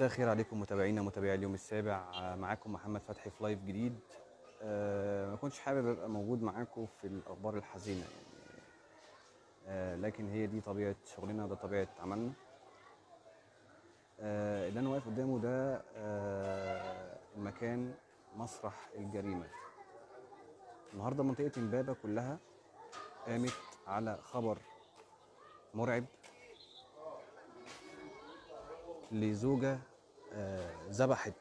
مساء الخير عليكم متابعينا متابعي اليوم السابع. معاكم محمد فتحي في لايف جديد. آه، ما كنتش حابب أبقى موجود معاكم في الأخبار الحزينة يعني. آه، لكن هي دي طبيعة شغلنا ده طبيعة عملنا. آه، اللي أنا واقف قدامه ده المكان مسرح الجريمة. النهارده منطقة امبابه كلها قامت على خبر مرعب. لزوجة آه، ذبحت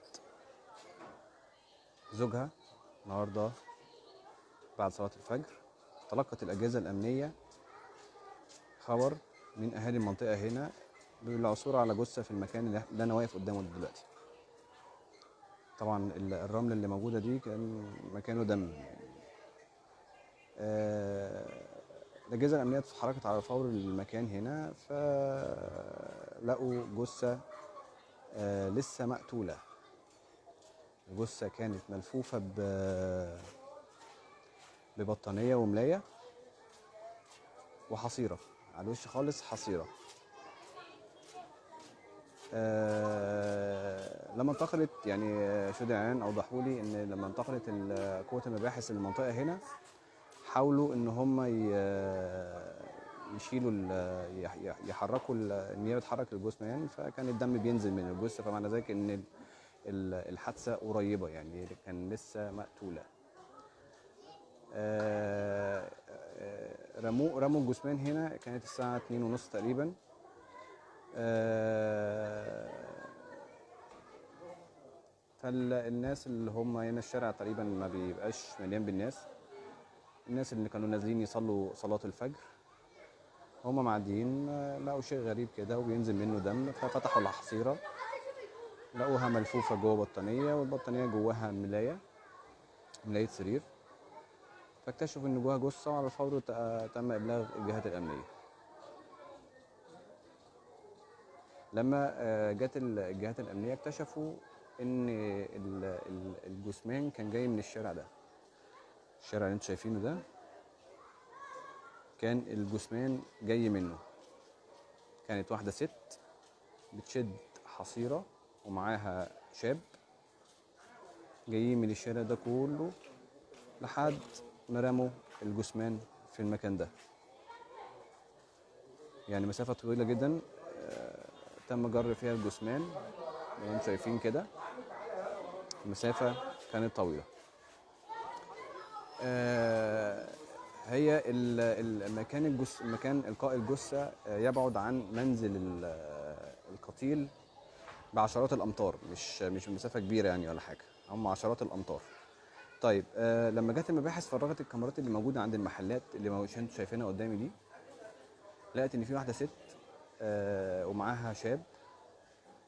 زوجها النهارده بعد صلاة الفجر. تلقت الأجهزة الأمنية خبر من أهالي المنطقة هنا بالعثور على جثة في المكان اللي أنا واقف قدامه دلوقتي. طبعا ال- الرمل اللي موجودة دي كان مكانه دم. آه، الأجهزة الأمنية اتحركت على فور المكان هنا فلقوا جثة آه، لسه مقتولة. الجثة كانت ملفوفة ب ببطانية وملاية وحصيرة. على الوش خالص حصيرة. آه، لما انتقلت يعني آه، شهود أوضحوا لي إن لما انتقلت قوة المباحث للمنطقة هنا حاولوا إن هم يشيلوا يحركوا ال- النيابه تحرك الجثمان فكان الدم بينزل من الجثة فمعنى ذلك إن ال- ال- الحادثة قريبة يعني كان لسه مقتولة. آه، آه، رموا رموا الجثمان هنا كانت الساعة 2 ونص تقريبا. آه، فالناس اللي هم هنا الشارع تقريبا ما بيبقاش مليان بالناس. الناس اللي كانوا نازلين يصلوا صلاة الفجر. هم معديين لقوا شيء غريب كده وبينزل منه دم ففتحوا الحصيرة لقوها ملفوفة جوه بطانية والبطانية جواها ملاية ملاية سرير. فاكتشفوا إن جواها جثة وعلى الفور تم إبلاغ الجهات الأمنية. لما آه، جت ال- الجهات الأمنية اكتشفوا ال- الجثمان كان جاي من الشارع ده. الشارع اللي أنتوا شايفينه ده كان الجثمان جاي منه. كانت واحدة ست بتشد حصيرة ومعاها شاب جايين من الشارع ده كله لحد ما رموا الجثمان في المكان ده. يعني مسافة طويلة جدا آه، تم جر فيها الجثمان. أنتم شايفين كده. المسافة كانت طويلة. آه، هي المكان الجث مكان إلقاء الجثة آه، يبعد عن منزل آه، القتيل بعشرات الأمتار مش مش مسافه كبيرة يعني ولا حاجة هم عشرات الأمتار. طيب آه لما جت المباحث فرغت الكاميرات اللي موجودة عند المحلات اللي أنتوا شايفينها قدامي دي لقيت إن في واحدة ست آه ومعاها شاب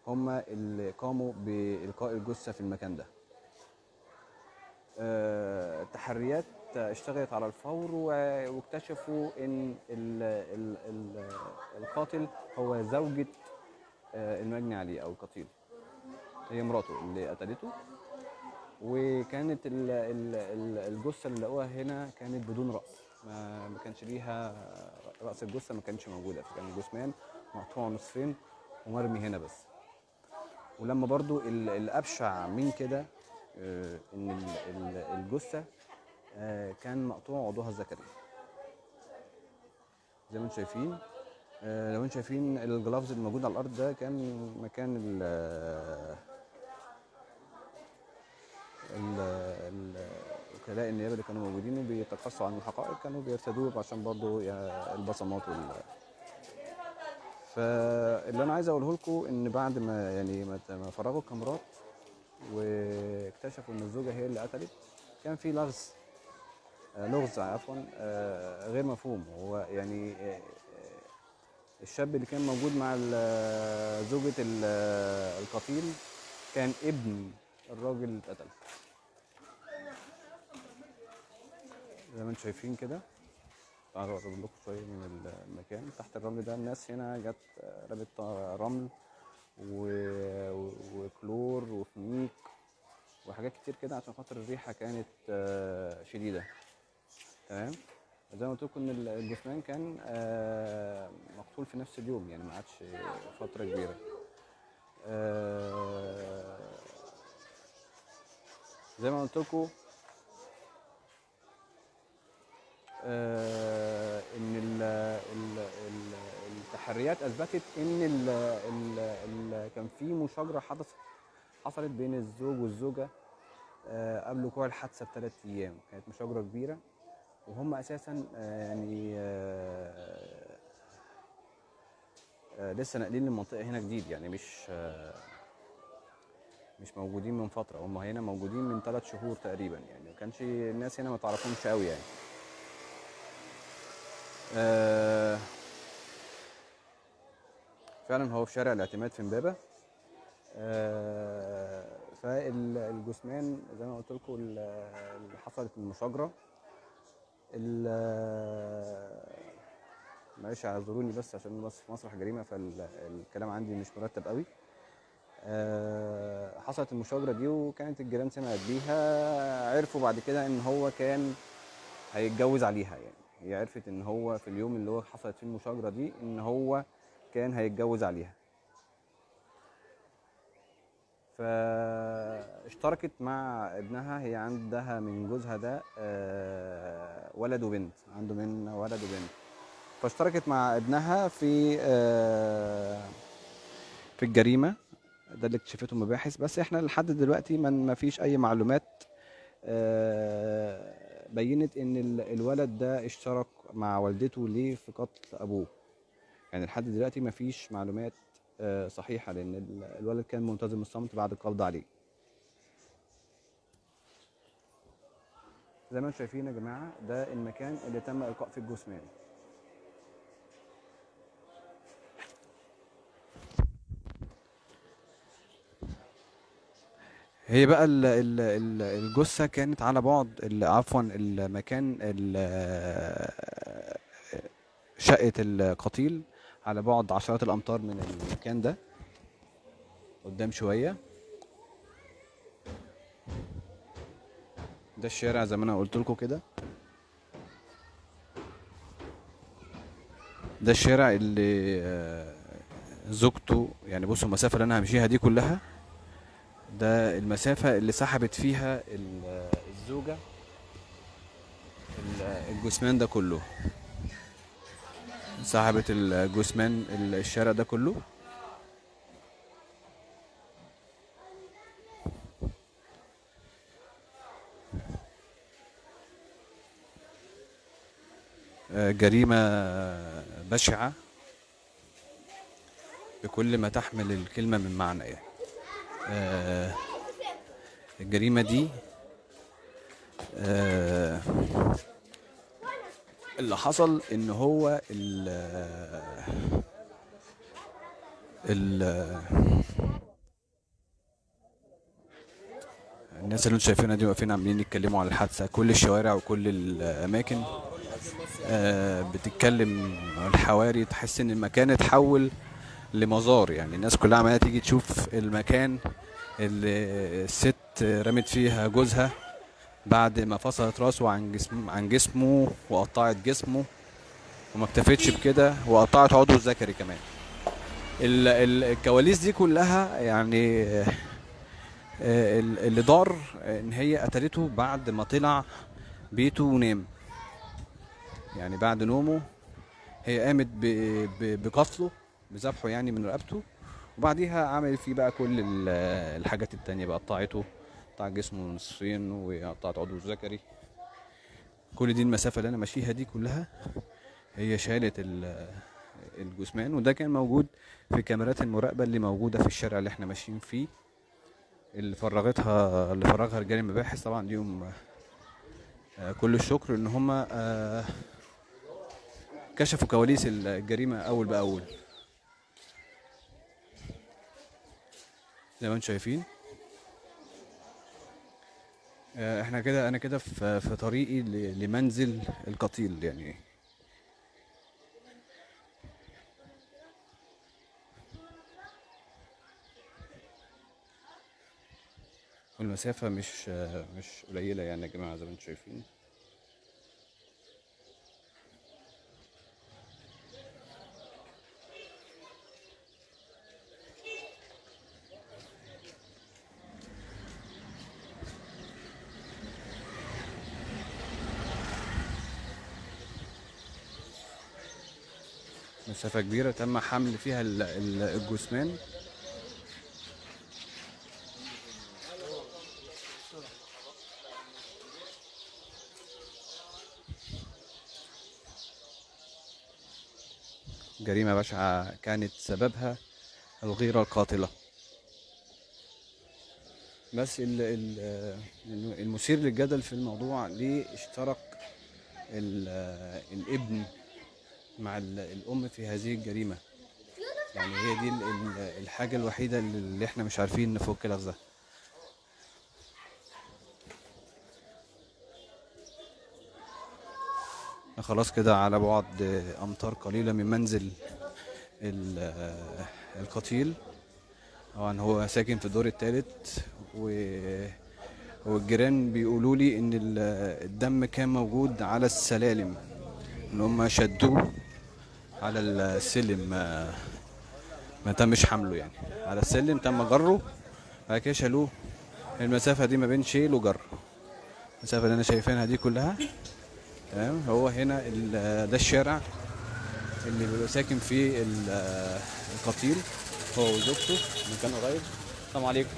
هم اللي قاموا بإلقاء الجثة في المكان ده. آه، التحريات اشتغلت على الفور واكتشفوا إن ال ال ال القاتل هو زوجة آه، المجني عليه أو القتيل هي مراته اللي قتلته. وكانت ال- ال- ال- الجثة اللي لقوها هنا كانت بدون رأس. ما ما كانش ليها رأس الجثة ما كانش موجودة. فكان الجثمان مقطوع نصفين ومرمي هنا بس. ولما برضو ال- الأبشع من كده آه، إن ال- ال- الجثة كان مقطوع عضوها الذكري. زي ما أنتم شايفين آه، لو أنتم شايفين الجلافز اللي موجود على الأرض ده كان مكان ال ال- ال- وكلاء النيابه اللي كانوا موجودين وبيتقصوا عن الحقائق كانوا بيرتدوه عشان برضو يا- البصمات وال فاللي أنا عايز أقوله لكم إن بعد ما يعني ما فرغوا الكاميرات واكتشفوا إن الزوجة هي اللي قتلت كان في لغز آه، لغز عفوا آه، غير مفهوم. هو يعني آه، آه، الشاب اللي كان موجود مع زوجة ال- القتيل كان ابن الراجل اللي اتقتل. زي ما أنتم شايفين كده تعالوا اقرب لكم شوية من المكان. تحت الرمل ده الناس هنا جت آه، رمت رمل و- وكلور وفميك وحاجات كتير كده عشان خاطر الريحة كانت آه، شديدة. تمام؟ زي ما قلت لكم إن ال- الجثمان كان آه، مقتول في نفس اليوم يعني ما عادش فترة كبيرة. آه، زي ما قلت لكم إن ال ال التحريات أثبتت إن ال ال ال كان في مشاجرة حدثت حصلت بين الزوج والزوجة آه، قبل وقوع الحادثه بثلاث أيام. كانت مشاجرة كبيرة. وهم أساسا آه، يعني آه، آه، لسه ناقلين للمنطقه هنا جديد يعني مش مش موجودين من فترة. هم هنا موجودين من ثلاث شهور تقريبا يعني. ما كانش الناس هنا ما تعرفهمش قوي يعني. فعلا هو في شارع الاعتماد في امبابة. فالجثمان زي ما قلت لكم اللي حصلت المشاجرة. ال- معلش اعذروني بس عشان بس في مسرح جريمة فالكلام عندي مش مرتب قوي. آه، حصلت المشاجرة دي وكانت الجيران سمعت بيها عرفوا بعد كده إن هو كان هيتجوز عليها يعني. هي عرفت إن هو في اليوم اللي هو حصلت فيه المشاجرة دي إن هو كان هيتجوز عليها. فاشتركت مع ابنها هي عندها من جوزها ده آه، ولد وبنت عنده من ولد وبنت. فاشتركت مع ابنها في آه، في الجريمة. ده اللي اكتشفته المباحث بس إحنا لحد دلوقتي ما فيش أي معلومات آه، بينت إن ال- الولد ده اشترك مع والدته ليه في قتل أبوه. يعني لحد دلوقتي ما فيش معلومات صحيحة لأن ال- الولد كان ملتزم الصمت بعد القبض عليه. زي ما أنتم شايفين يا جماعة ده المكان اللي تم إلقاء فيه الجثمان. هي بقى ال- ال- ال- الجثة كانت على بعد عفوا المكان ال- شقة القتيل. على بعد عشرات الأمتار من المكان ده. قدام شوية. ده الشارع زي ما أنا قلت لكم كده. ده الشارع اللي آه، زوجته يعني بصوا المسافة اللي أنا همشيها دي كلها. ده المسافة اللي سحبت فيها ال- الزوجة ال- الجثمان ده كله. سحبت الجثمان ال- الشارع ده كله. آه، جريمة بشعة بكل ما تحمل الكلمة من معنى يعني. آه، الجريمة دي آه، اللي حصل إن هو ال ال الناس اللي أنتوا شايفينها دي واقفين عاملين يتكلموا على الحادثة. كل الشوارع وكل الأماكن آه، بتتكلم الحواري. تحس إن المكان اتحول لمزار. يعني الناس كلها عمالة تيجي تشوف المكان اللي الست رمت فيها جوزها. بعد ما فصلت راسه عن جسم عن جسمه وقطعت جسمه وما اكتفتش بكده وقطعت عضوه الذكري كمان. ال- ال- الكواليس دي كلها يعني ال- اللي دار إن هي قتلته بعد ما طلع بيته ونام. يعني بعد نومه هي قامت بقتله بذبحه يعني من رقبته وبعديها عملت فيه بقى كل ال- الحاجات التانية بقى قطعته قطعت جسمه نصفين وقطعت عضوه الذكري كل دي المسافة اللي أنا ماشيها دي كلها هي شالت ال- الجثمان وده كان موجود في كاميرات المراقبة اللي موجودة في الشارع اللي إحنا ماشيين فيه اللي فرغتها اللي فرغها رجال المباحث. طبعا ليهم آه، كل الشكر إن هم آه، كشفوا كواليس الجريمة أول بأول. زي ما أنتم شايفين. إحنا كده أنا كده في في طريقي لمنزل القتيل يعني. والمسافة مش آه، مش قليلة يعني يا جماعة زي ما أنتم شايفين. مسافة كبيرة تم حمل فيها ال- ال- الجثمان. جريمة بشعة كانت سببها الغيرة القاتلة. بس ال- ال- المثير للجدل في الموضوع ليه اشترك ال- الابن مع ال- الأم في هذه الجريمة. يعني هي دي ال- ال- الحاجة الوحيدة اللي إحنا مش عارفين نفك لغزها خلاص كده على بعد أمتار قليلة من منزل ال- القتيل. طبعا هو ساكن في الدور الثالث و والجيران بيقولوا لي إن ال- الدم كان موجود على السلالم. إن هم شدوه على السلم ما, ما تمش حمله يعني. على السلم تم جره بعد كده شالوه. المسافة دي ما بين شيل وجر. المسافة اللي أنا شايفينها دي كلها تمام؟ هو هنا ال- ده الشارع اللي بيبقى ساكن فيه ال- القتيل هو وزوجته مكان قريب. السلام عليكم.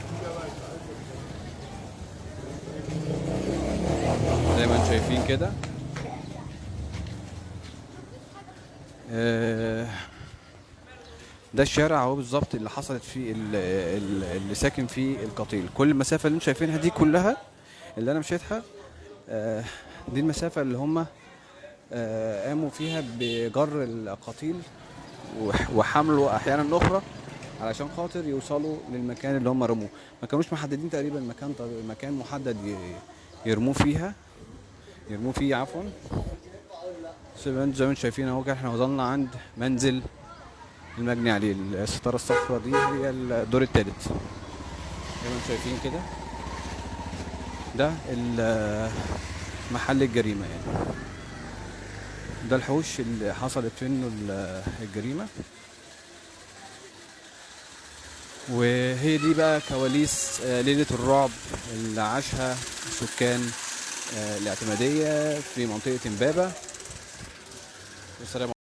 زي ما أنتم شايفين كده آه، ده الشارع اهو بالظبط اللي حصلت فيه ال- ال- اللي ساكن فيه القتيل. كل المسافة اللي أنتم شايفينها دي كلها اللي أنا مشيتها آه، دي المسافة اللي هم آه، قاموا فيها بجر القتيل وح- وحمله أحيانا أخرى علشان خاطر يوصلوا للمكان اللي هم رموه. ما كانوش محددين تقريبا مكان مكان محدد يرموه فيها. يرموه فيه عفوا. زي ما أنتم شايفين اهو إحنا وصلنا عند منزل المجني عليه الستارة الصفراء دي هي الدور الثالث زي ما أنتم شايفين كده ده محل الجريمة يعني. ده الحوش اللي حصلت منه ال- الجريمة. وهي دي بقى كواليس آه، ليلة الرعب اللي عاشها سكان آه، الاعتمادية في منطقة إمبابة. Nos estaremos.